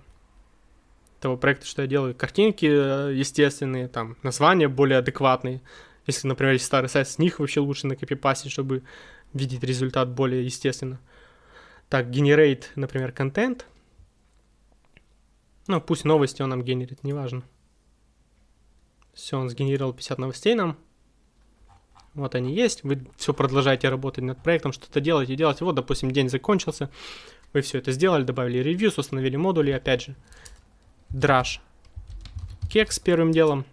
S1: того проекта, что я делаю. Картинки э, естественные, там, названия более адекватные. Если, например, есть старый сайт, с них вообще лучше накопипастить, чтобы видеть результат более естественно. Так, generate, например, контент. Ну, пусть новости он нам генерит, неважно. Все, он сгенерировал 50 новостей нам. Вот они есть. Вы все продолжаете работать над проектом, что-то делаете, делаете. Вот, допустим, день закончился. Вы все это сделали, добавили ревьюс, установили модули. Опять же, Drush. Кекс первым делом.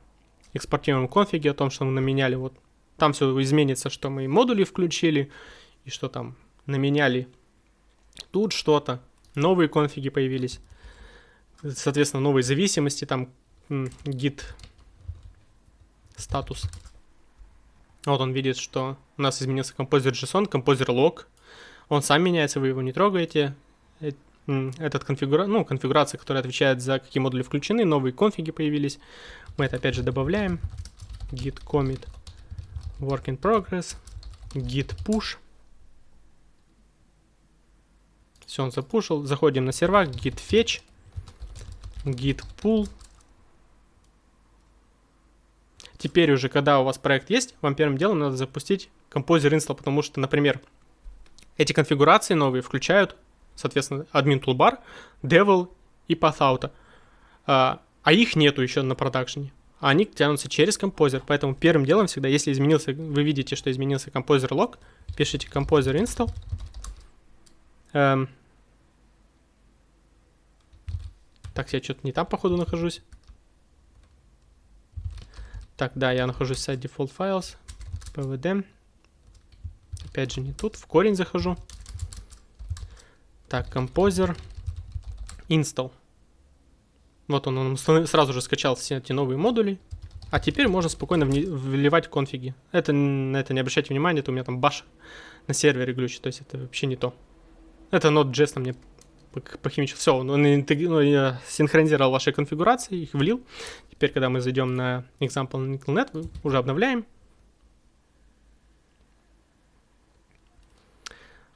S1: Экспортируем конфиги о том, что мы наменяли. Вот там все изменится, что мы модули включили и что там наменяли Тут что-то. Новые конфиги появились. Соответственно, новые зависимости. Там git статус. Вот он видит, что у нас изменился композер JSON, композер log. Он сам меняется, вы его не трогаете. Этот конфигура... ну, конфигурация, которая отвечает за какие модули включены, новые конфиги появились. Мы это опять же добавляем. git commit work in progress, git push. Все, он запушил. Заходим на сервак, git fetch, git pull. Теперь уже, когда у вас проект есть, вам первым делом надо запустить Composer install, потому что, например, эти конфигурации новые включают, соответственно, admin toolbar, devil и pathauto. А, а их нету еще на продакшене. Они тянутся через композер. Поэтому первым делом всегда, если изменился, вы видите, что изменился композер лог, пишите composer install. Эм, Так, я что-то не там, походу, нахожусь. Так, да, я нахожусь в сайте default files, pvd. Опять же, не тут, в корень захожу. Так, композер, install. Вот он, он сразу же скачал все эти новые модули. А теперь можно спокойно вливать конфиги. Это, на это не обращайте внимания, это у меня там баш на сервере глючит, то есть это вообще не то. Это Node.js мне похимичил. Все, он, он ну, синхронизировал ваши конфигурации, их влил. Теперь, когда мы зайдем на example на NickleNet, уже обновляем.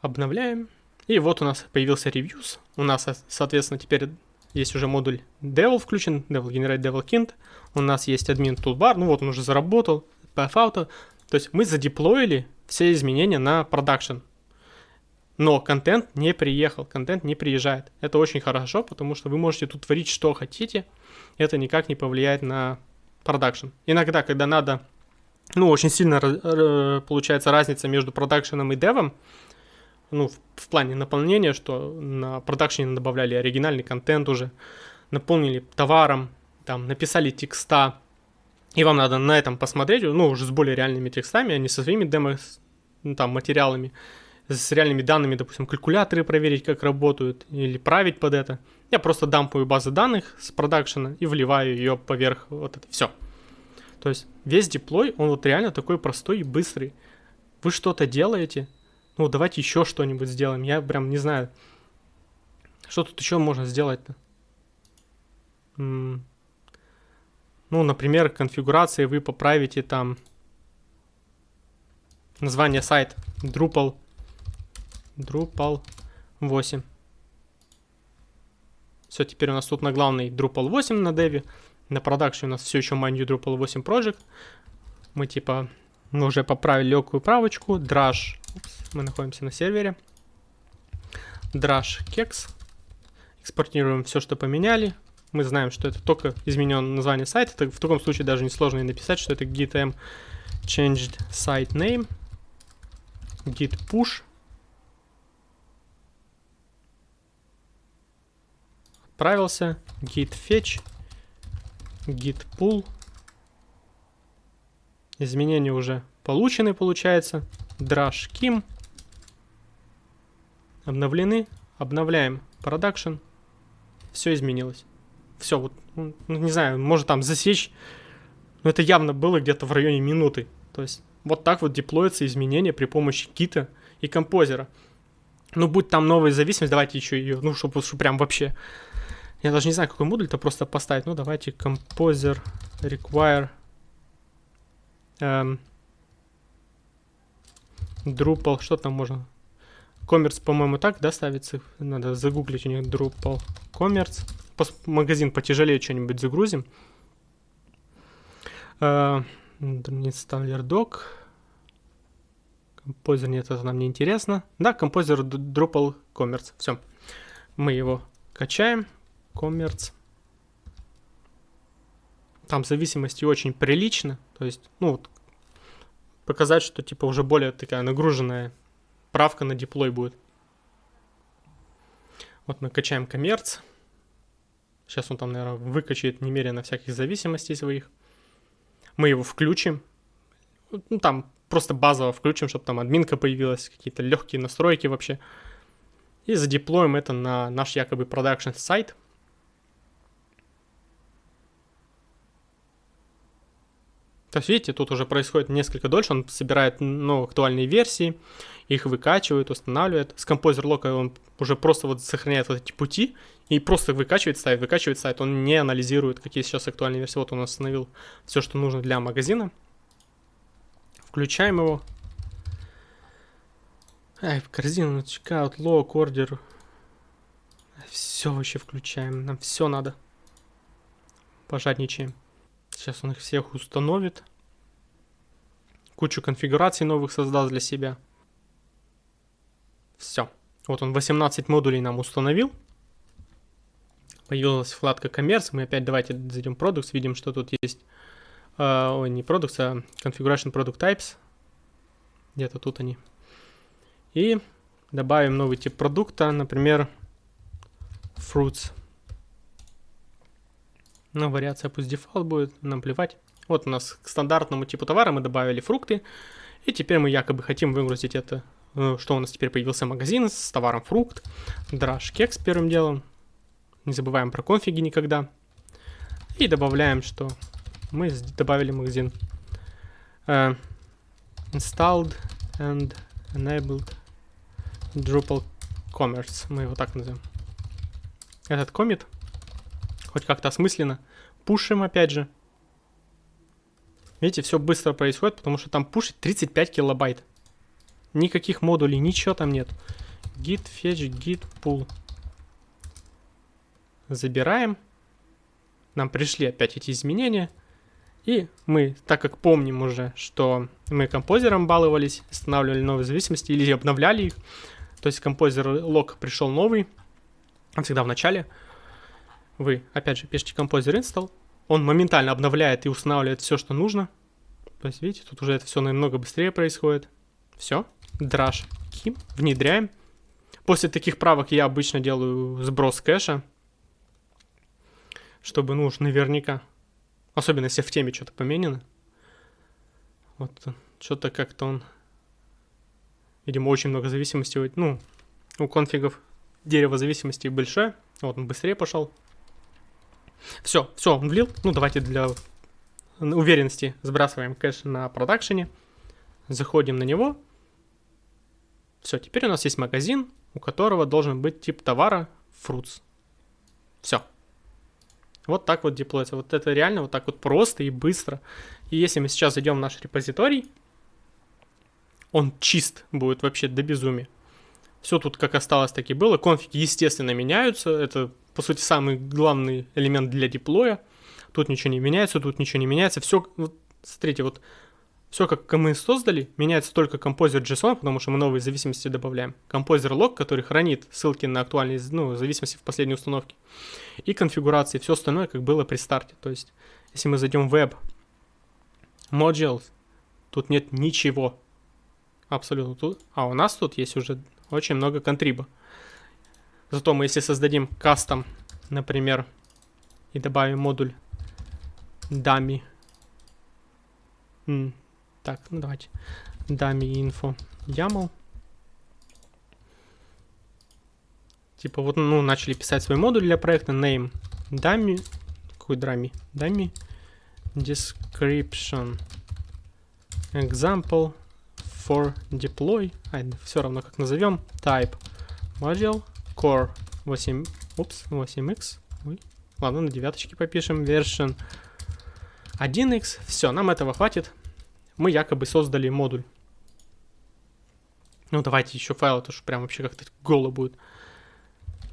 S1: Обновляем. И вот у нас появился reviews. У нас, соответственно, теперь есть уже модуль Devil включен, Devil Generate Devil Kint. У нас есть админ toolbar, ну вот он уже заработал. path. То есть мы задеплоили все изменения на продакшн. Но контент не приехал, контент не приезжает. Это очень хорошо, потому что вы можете тут творить что хотите. Это никак не повлияет на продакшн. Иногда, когда надо, ну, очень сильно получается разница между продакшеном и девом, ну, в, в плане наполнения, что на продакшене добавляли оригинальный контент уже, наполнили товаром, там, написали текста, и вам надо на этом посмотреть, ну, уже с более реальными текстами, а не со своими демо, ну, там, материалами, с реальными данными, допустим, калькуляторы проверить, как работают, или править под это. Я просто дампаю базы данных с продакшена и вливаю ее поверх вот это все. То есть весь деплой, он вот реально такой простой и быстрый. Вы что-то делаете, ну давайте еще что-нибудь сделаем. Я прям не знаю, что тут еще можно сделать-то. Ну, например, конфигурации вы поправите там название сайта Drupal Drupal 8. Все, теперь у нас тут на главный Drupal 8 на деве. На продакшене у нас все еще Mind Drupal 8 Project. Мы типа мы уже поправили легкую правочку. Drush. Мы находимся на сервере. Drush Kex. Экспортируем все, что поменяли. Мы знаем, что это только изменен название сайта. Это в таком случае даже несложно написать, что это gitm changed site name. git push отправился, git fetch, git pull. Изменения уже получены, получается. Drush kim. Обновлены. Обновляем production. Все изменилось. Все, вот, ну, не знаю, может там засечь. Но это явно было где-то в районе минуты. То есть вот так вот деплоятся изменения при помощи кита и композера. Ну, будь там новая зависимость, давайте еще ее, ну, чтобы, чтобы прям вообще я даже не знаю, какой модуль-то просто поставить. Ну, давайте Composer Require эм, Drupal. Что там можно? Commerce, по-моему, так, да, ставится? Надо загуглить у них Drupal Commerce. Пос магазин потяжелее что-нибудь загрузим. Э, Installer Doc. Композер, нет, это нам не интересно. Да, композер Drupal Commerce. Все. Мы его качаем коммерц. Там зависимости очень прилично. То есть, ну, вот, показать, что типа уже более такая нагруженная правка на деплой будет. Вот мы качаем коммерц. Сейчас он там, наверное, выкачает немерено всяких зависимостей своих. Мы его включим. Ну, там просто базово включим, чтобы там админка появилась, какие-то легкие настройки вообще. И задеплоим это на наш якобы продакшн сайт. То есть, видите, тут уже происходит несколько дольше, он собирает ну, актуальные версии, их выкачивает, устанавливает. С Composer Lock он уже просто вот сохраняет вот эти пути и просто выкачивает сайт, выкачивает сайт. Он не анализирует, какие сейчас актуальные версии. Вот он установил все, что нужно для магазина. Включаем его. Ай, корзину, чекаут, лог, ордер. Все вообще включаем, нам все надо. Пожадничаем. Сейчас он их всех установит. Кучу конфигураций новых создаст для себя. Все. Вот он 18 модулей нам установил. Появилась вкладка коммерс. Мы опять давайте зайдем в Products. Видим, что тут есть... Э, ой, не Products, а Configuration Product Types. Где-то тут они. И добавим новый тип продукта. Например, Fruits. Ну, вариация пусть дефолт будет, нам плевать. Вот у нас к стандартному типу товара мы добавили фрукты. И теперь мы якобы хотим выгрузить это, э, что у нас теперь появился магазин с товаром фрукт. Драж кекс первым делом. Не забываем про конфиги никогда. И добавляем, что мы добавили магазин. Uh, installed and enabled Drupal Commerce. Мы его так назовем. Этот комит хоть как-то осмысленно. Пушим опять же. Видите, все быстро происходит, потому что там пушит 35 килобайт. Никаких модулей, ничего там нет. Git fetch, git pull. Забираем. Нам пришли опять эти изменения. И мы, так как помним уже, что мы композером баловались, устанавливали новые зависимости или обновляли их, то есть композер лог пришел новый, всегда в начале, вы, опять же, пишете композер install, он моментально обновляет и устанавливает все, что нужно. То есть, видите, тут уже это все намного быстрее происходит. Все, драж ким, внедряем. После таких правок я обычно делаю сброс кэша, чтобы, ну уж наверняка, особенно если в теме что-то поменено. Вот, что-то как-то он, видимо, очень много зависимостей, ну, у конфигов дерево зависимостей большое. Вот он быстрее пошел. Все, все, он влил. Ну, давайте для уверенности сбрасываем кэш на продакшене. Заходим на него. Все, теперь у нас есть магазин, у которого должен быть тип товара fruits. Все. Вот так вот деплоится. Вот это реально вот так вот просто и быстро. И если мы сейчас зайдем в наш репозиторий, он чист будет вообще до безумия. Все тут как осталось, так и было. Конфиги, естественно, меняются. Это по сути, самый главный элемент для деплоя. Тут ничего не меняется, тут ничего не меняется. Все, вот, смотрите, вот все, как мы создали, меняется только композер JSON, потому что мы новые зависимости добавляем. Композер лог, который хранит ссылки на актуальные ну, зависимости в последней установке. И конфигурации, все остальное, как было при старте. То есть, если мы зайдем в Web Modules, тут нет ничего. Абсолютно тут. А у нас тут есть уже очень много контриба. Зато мы если создадим кастом, например, и добавим модуль dummy. М так, ну давайте. Dummy info YAML. Типа вот, ну, начали писать свой модуль для проекта. Name dummy. Какой dummy? Dummy. Description. Example for deploy. А, все равно как назовем. Type. Module. Core 8, упс, 8x. Ой. Ладно, на девяточке попишем. Version 1x. Все, нам этого хватит. Мы якобы создали модуль. Ну, давайте еще файл, это же прям вообще как-то голо будет.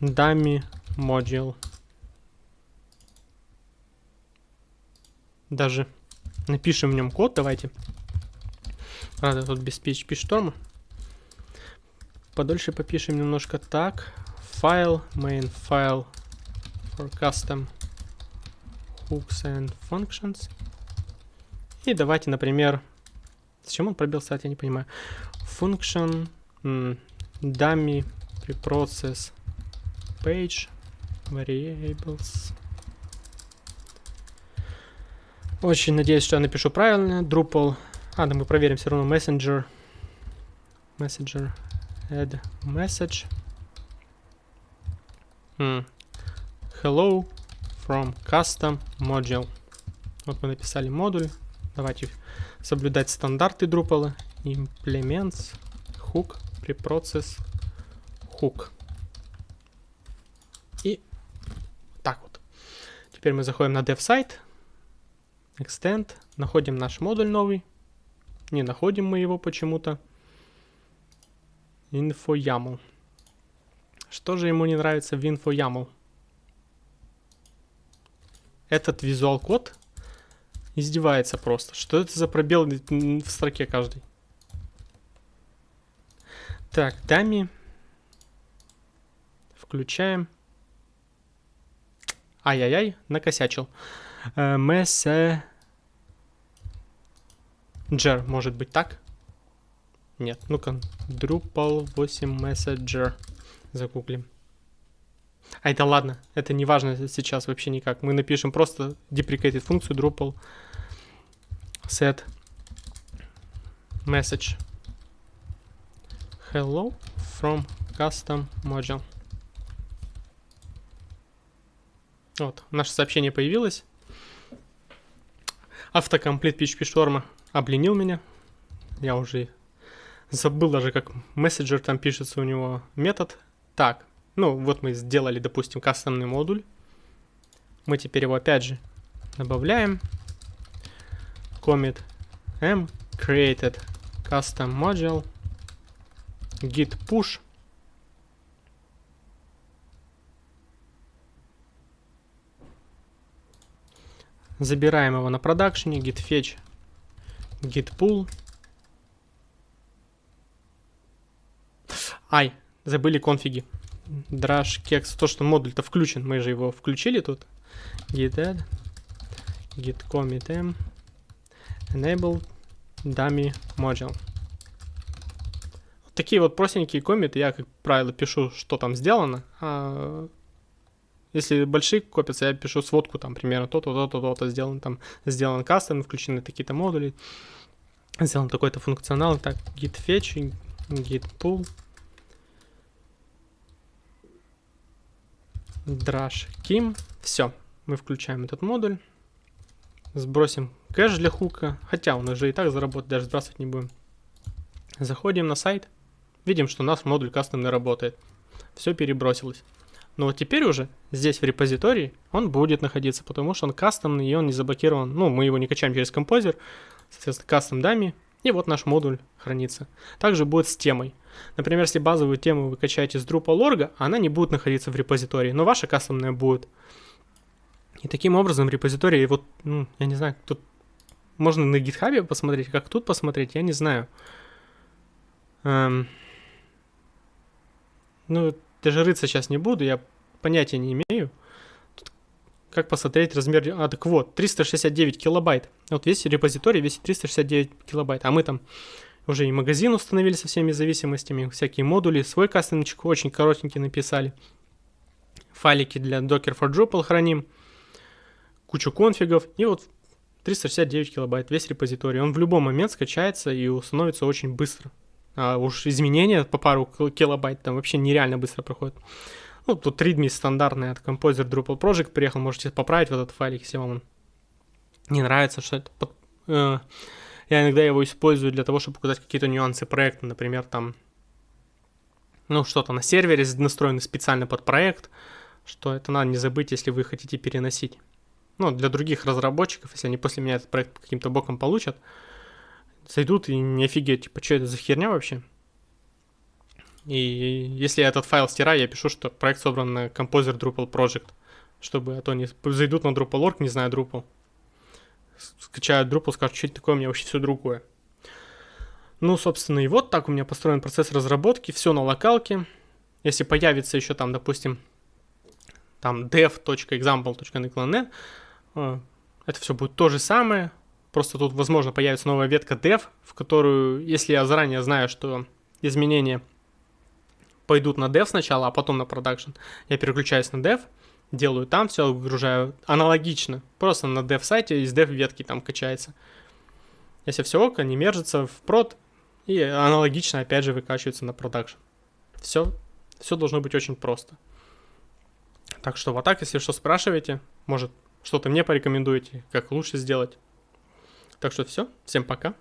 S1: Dummy module. Даже напишем в нем код, давайте. Правда, тут без PHP шторма. Подольше попишем немножко так file, main file for custom hooks and functions. И давайте, например, зачем он пробил сайт, я не понимаю. Function dummy preprocess page variables. Очень надеюсь, что я напишу правильно. Drupal. А, да мы проверим все равно. Messenger. Messenger. Add message. Hello from custom module. Вот мы написали модуль. Давайте соблюдать стандарты Drupal. Implements hook preprocess hook. И так вот. Теперь мы заходим на dev сайт. Extend. Находим наш модуль новый. Не находим мы его почему-то. Info YAML. Что же ему не нравится в InfoYAML? Этот визуал код издевается просто. Что это за пробел в строке каждый? Так, дами. Включаем. Ай-яй-яй, накосячил. Messenger. Может быть так? Нет, ну-ка. Drupal 8 Messenger загуглим. А это ладно, это не важно сейчас вообще никак. Мы напишем просто deprecated функцию Drupal set message hello from custom module. Вот, наше сообщение появилось. Автокомплит PHP Storm обленил меня. Я уже забыл даже, как мессенджер там пишется у него метод так, ну вот мы сделали, допустим, кастомный модуль. Мы теперь его опять же добавляем. Commit m created custom module git push Забираем его на продакшене, git fetch, git pull. Ай, забыли конфиги. Drash кекс, то, что модуль-то включен, мы же его включили тут. Git add, git commit m, enable dummy module. Такие вот простенькие комиты, я, как правило, пишу, что там сделано, а если большие копятся, я пишу сводку, там, примерно. То-то, то-то, то-то сделано, там, сделан кастом, включены такие-то модули, сделан такой-то функционал, так, git fetch, git pull, Drush Kim. Все, мы включаем этот модуль. Сбросим кэш для хука. Хотя он уже и так заработает, даже сбрасывать не будем. Заходим на сайт. Видим, что у нас модуль кастомный работает. Все перебросилось. Но вот теперь уже здесь в репозитории он будет находиться, потому что он кастомный и он не заблокирован. Ну, мы его не качаем через композер, соответственно, кастом дами. И вот наш модуль хранится. Также будет с темой. Например, если базовую тему вы качаете с Drupal.org, она не будет находиться в репозитории, но ваша кастомная будет. И таким образом репозитории, вот, ну, я не знаю, тут можно на гитхабе посмотреть, как тут посмотреть, я не знаю. Эм, ну, даже рыться сейчас не буду, я понятия не имею. Тут как посмотреть размер... А, так вот, 369 килобайт. Вот весь репозиторий весит 369 килобайт, а мы там уже и магазин установили со всеми зависимостями, всякие модули, свой кастомчик очень коротенький написали. Файлики для Docker for Drupal храним, кучу конфигов, и вот 369 килобайт весь репозиторий. Он в любой момент скачается и установится очень быстро. А уж изменения по пару килобайт там вообще нереально быстро проходят. Ну, тут readme стандартный от Composer Drupal Project приехал, можете поправить в этот файлик, если вам он не нравится, что это под, э, я иногда его использую для того, чтобы показать какие-то нюансы проекта, например, там, ну, что-то на сервере настроено специально под проект, что это надо не забыть, если вы хотите переносить. Ну, для других разработчиков, если они после меня этот проект каким-то боком получат, зайдут и не офигеть, типа, что это за херня вообще? И если я этот файл стираю, я пишу, что проект собран на Composer Drupal Project, чтобы, а то они зайдут на Drupal.org, не знаю Drupal, скачают Drupal, скажут, что это такое, у меня вообще все другое. Ну, собственно, и вот так у меня построен процесс разработки, все на локалке. Если появится еще там, допустим, там dev.example.nextland, э, это все будет то же самое, просто тут, возможно, появится новая ветка dev, в которую, если я заранее знаю, что изменения пойдут на dev сначала, а потом на production, я переключаюсь на dev, делаю там все, выгружаю аналогично. Просто на dev сайте из dev ветки там качается. Если все ок, они мержатся в прод и аналогично опять же выкачиваются на продакшн. Все, все должно быть очень просто. Так что вот так, если что спрашиваете, может что-то мне порекомендуете, как лучше сделать. Так что все, всем пока.